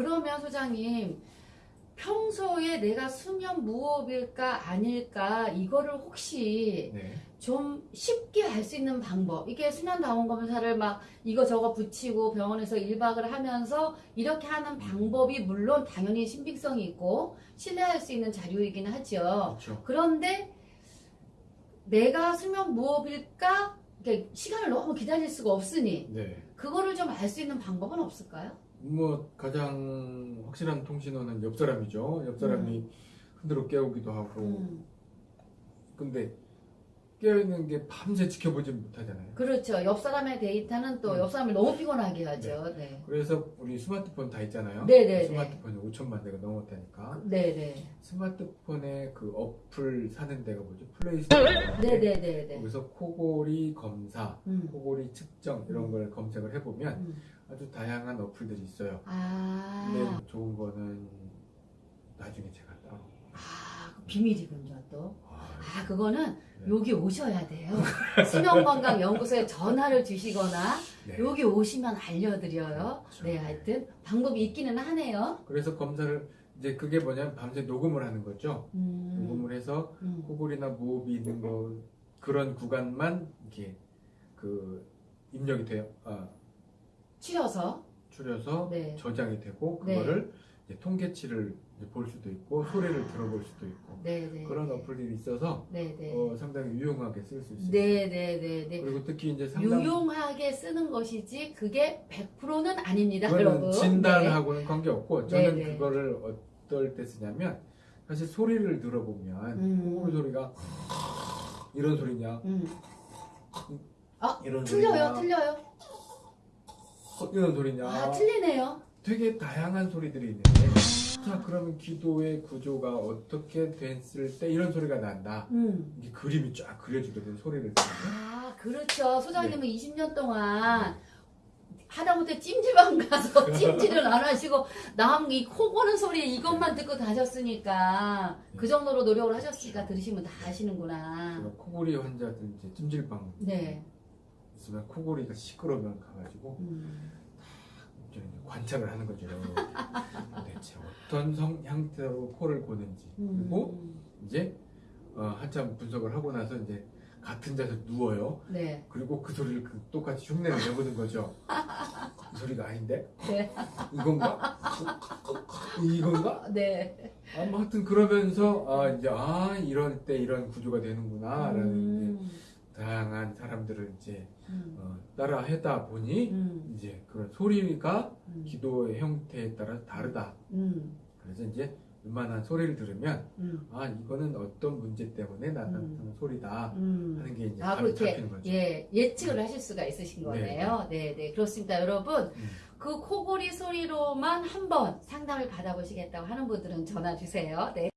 그러면 소장님 평소에 내가 수면 무호흡일까 아닐까 이거를 혹시 네. 좀 쉽게 알 수 있는 방법 이게 수면 다원 검사를 막 이거 저거 붙이고 병원에서 1박을 하면서 이렇게 하는 방법이 물론 당연히 신빙성이 있고 신뢰할 수 있는 자료이긴 하죠 그렇죠. 그런데 내가 수면 무호흡일까 시간을 너무 기다릴 수가 없으니 네. 그거를 좀 알 수 있는 방법은 없을까요? 뭐 가장 확실한 통신원은 옆 사람이죠. 옆 사람이 흔들어 깨우기도 하고. 음, 근데 깨어있는 게 밤새 지켜보지 못하잖아요. 그렇죠. 옆 사람의 데이터는 또 음. 옆 사람을 너무 피곤하게 하죠. 네. 그래서 우리 스마트폰 다 있잖아요. 네네네. 스마트폰이 5천만 대가 넘었다니까. 네네. 스마트폰에 그 어플 사는 데가 뭐죠? 플레이스토어. 네네네네. 거기서 코골이 검사, 음. 코골이 측정 이런 걸 검색을 해보면 음. 아주 다양한 어플들이 있어요. 아, 근데 좋은 거는 나중에 제가 따로. 아, 그 비밀이군요, 또. 아, 아, 그거는 네. 여기 오셔야 돼요. 수면건강연구소에 전화를 주시거나 네. 여기 오시면 알려드려요. 그렇죠. 네, 하여튼 방법이 있기는 하네요. 그래서 검사를 이제 그게 뭐냐면 밤새 녹음을 하는 거죠. 음, 녹음을 해서 음. 코골이나 무호흡이 있는 거 그런 구간만 이렇게 그 입력이 돼요. 아, 추려서. 추려서 네. 저장이 되고 네. 그거를 이제 통계치를 볼 수도 있고 소리를 들어볼 수도 있고 네네. 그런 어플들이 있어서 네네. 어, 상당히 유용하게 쓸 수 있어요. 네네네네. 그리고 특히 이제 상담 유용하게 쓰는 것이지 그게 100%는 아닙니다, 여러분. 네. 진단하고는 관계 없고 저는 네, 네. 그거를 어떨 때 쓰냐면 사실 소리를 들어보면 음. 코골이 소리가 이런 소리냐 음. 이런 틀려요, 소리냐 틀려요. 이런 소리냐 아, 틀리네요. 되게 다양한 소리들이 있는데 자 그러면 기도의 구조가 어떻게 됐을 때 이런 소리가 난다 음. 이게 그림이 쫙 그려지거든 소리를 아, 그렇죠. 소장님은 네. 20년 동안 하다못해 찜질방 가서 찜질을 안 하시고 남 이 코 고는 소리 이것만 듣고 다셨으니까 그 정도로 노력을 하셨으니까 들으시면 다 아시는구나. 코골이 이제 찜질방 네. 있으면 코골이가 시끄러우면 가가지고 음. 이제 관찰을 하는 거죠 대체 어떤 성 형태로 코를 고는지 그리고 음. 이제 어, 한참 분석을 하고 나서 이제 같은 자세 서 누워요 네. 그리고 그 소리를 그 똑같이 흉내를 내보는 거죠 이 소리가 아닌데 네. 이건가 이건가 네. 아무 하여튼 그러면서 아 이제 아 이럴 때 이런 구조가 되는구나라는 음. 다양한 사람들을 이제 음. 어, 따라 하다 보니 음. 이제 그런 소리가 음. 기도의 형태에 따라 다르다. 음. 그래서 이제 웬만한 소리를 들으면 음. 아 이거는 어떤 문제 때문에 나타나는 음. 소리다 음. 하는 게 이제 아, 바로 그렇게 잡히는 거죠. 예, 예측을 하실 수가 있으신 거네요. 네, 네. 그렇습니다. 여러분, 음. 그 코골이 소리로만 한번 상담을 받아보시겠다고 하는 분들은 전화 주세요. 네.